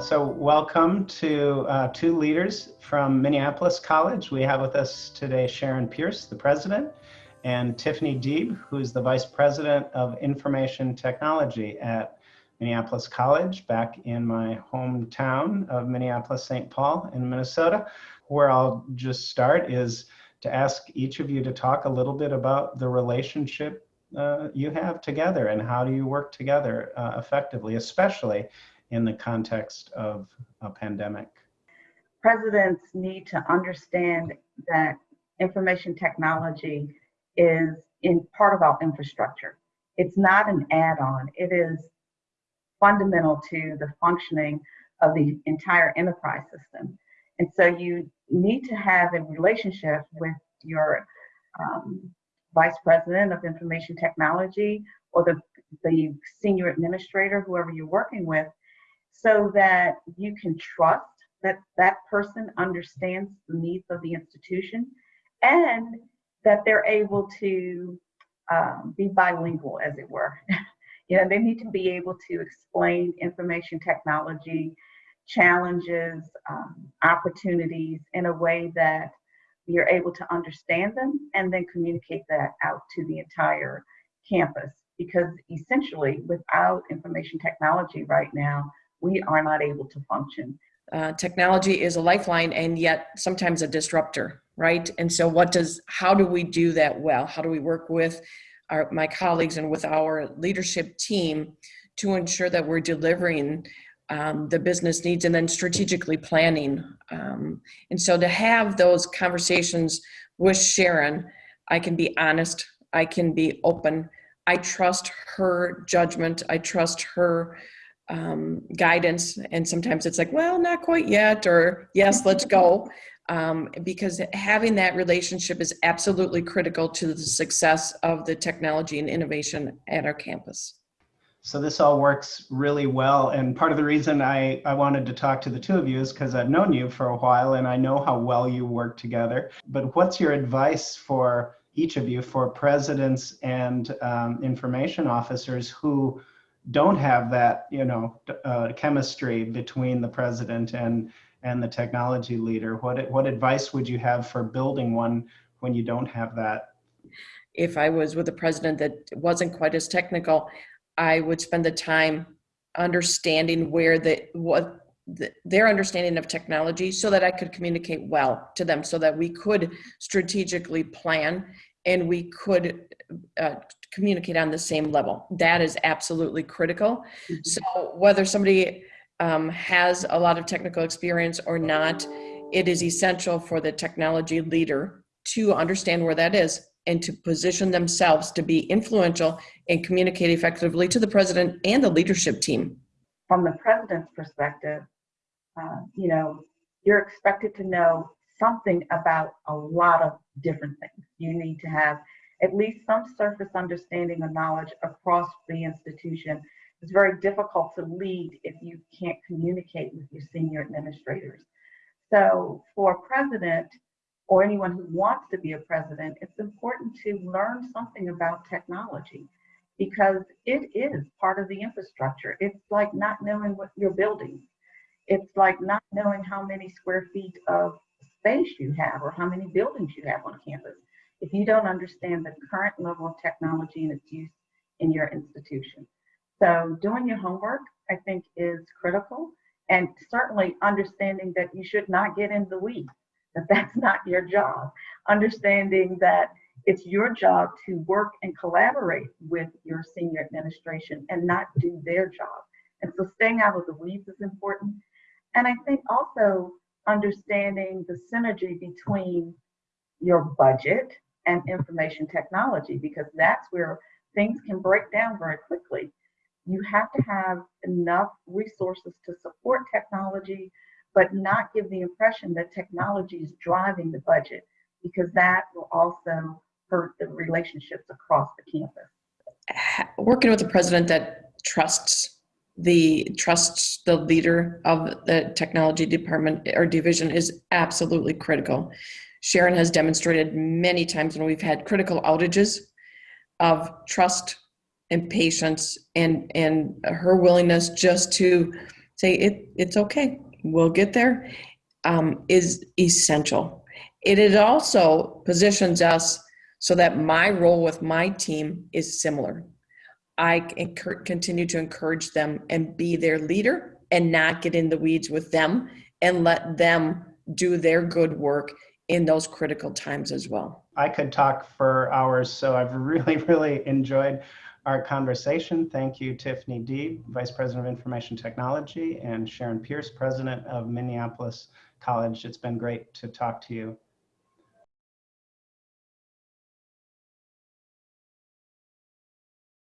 So welcome to uh, two leaders from Minneapolis College. We have with us today Sharon Pierce, the president, and Tiffany Deeb, who's the vice president of information technology at Minneapolis College back in my hometown of Minneapolis, St. Paul in Minnesota. Where I'll just start is to ask each of you to talk a little bit about the relationship uh, you have together and how do you work together uh, effectively, especially in the context of a pandemic? Presidents need to understand that information technology is in part of our infrastructure. It's not an add-on. It is fundamental to the functioning of the entire enterprise system. And so you need to have a relationship with your um, vice president of information technology or the, the senior administrator, whoever you're working with, so that you can trust that that person understands the needs of the institution and that they're able to um, be bilingual, as it were. you know, they need to be able to explain information technology challenges, um, opportunities in a way that you're able to understand them and then communicate that out to the entire campus. Because essentially, without information technology right now, we are not able to function. Uh, technology is a lifeline and yet sometimes a disruptor, right? And so, what does, how do we do that well? How do we work with our, my colleagues and with our leadership team to ensure that we're delivering um, the business needs and then strategically planning? Um, and so, to have those conversations with Sharon, I can be honest, I can be open. I trust her judgment. I trust her um, guidance and sometimes it's like well not quite yet or yes let's go um, because having that relationship is absolutely critical to the success of the technology and innovation at our campus so this all works really well and part of the reason I, I wanted to talk to the two of you is because I've known you for a while and I know how well you work together but what's your advice for each of you for presidents and um, information officers who don't have that, you know, uh, chemistry between the president and and the technology leader. What what advice would you have for building one when you don't have that? If I was with a president that wasn't quite as technical, I would spend the time understanding where the what the, their understanding of technology so that I could communicate well to them so that we could strategically plan and we could uh, communicate on the same level. That is absolutely critical. Mm-hmm. So whether somebody um, has a lot of technical experience or not, it is essential for the technology leader to understand where that is and to position themselves to be influential and communicate effectively to the president and the leadership team. From the president's perspective, uh, you know, you're expected to know something about a lot of different things. You need to have at least some surface understanding or knowledge across the institution. It's very difficult to lead if you can't communicate with your senior administrators. So for president or anyone who wants to be a president, it's important to learn something about technology because it is part of the infrastructure. It's like not knowing what you're building. It's like not knowing how many square feet of space you have or how many buildings you have on campus if you don't understand the current level of technology and its use in your institution. So doing your homework, I think, is critical. And certainly understanding that you should not get in the weeds, that that's not your job. Understanding that it's your job to work and collaborate with your senior administration and not do their job. And so staying out of the weeds is important. And I think also understanding the synergy between your budget and information technology because that's where things can break down very quickly. You have to have enough resources to support technology, but not give the impression that technology is driving the budget because that will also hurt the relationships across the campus. Working with a president that trusts the trusts the leader of the technology department or division is absolutely critical Sharon has demonstrated many times when we've had critical outages of trust and patience and and her willingness just to say it it's okay we'll get there um, is essential. It also positions us so that my role with my team is similar. I continue to encourage them and be their leader and not get in the weeds with them and let them do their good work in those critical times as well. I could talk for hours, so I've really, really enjoyed our conversation. Thank you, Tiffany Deeb, Vice President of Information Technology, and Sharon Pierce, President of Minneapolis College. It's been great to talk to you.